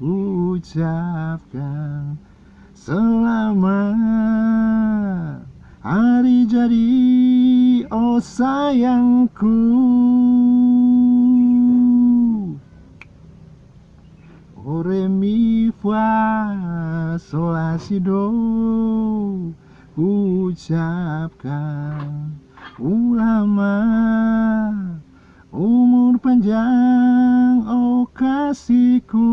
ucapkan Selamat. Hari jadi oh sayangku. Oh solasido. mi fa sol la si do. Ucapkan ulama Umur panjang oh kasihku.